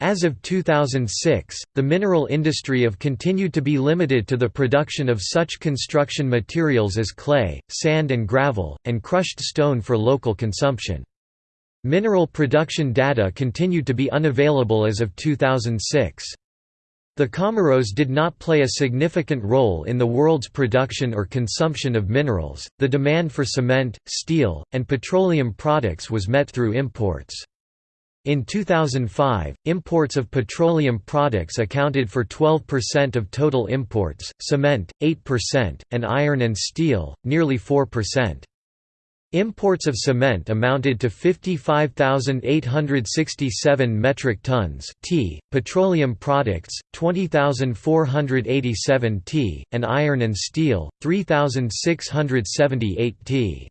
As of 2006, the mineral industry of continued to be limited to the production of such construction materials as clay, sand and gravel, and crushed stone for local consumption. Mineral production data continued to be unavailable as of 2006. The Comoros did not play a significant role in the world's production or consumption of minerals. The demand for cement, steel, and petroleum products was met through imports. In 2005, imports of petroleum products accounted for 12% of total imports, cement, 8%, and iron and steel, nearly 4%. Imports of cement amounted to 55,867 metric tons t, petroleum products, 20,487 t, and iron and steel, 3,678 t.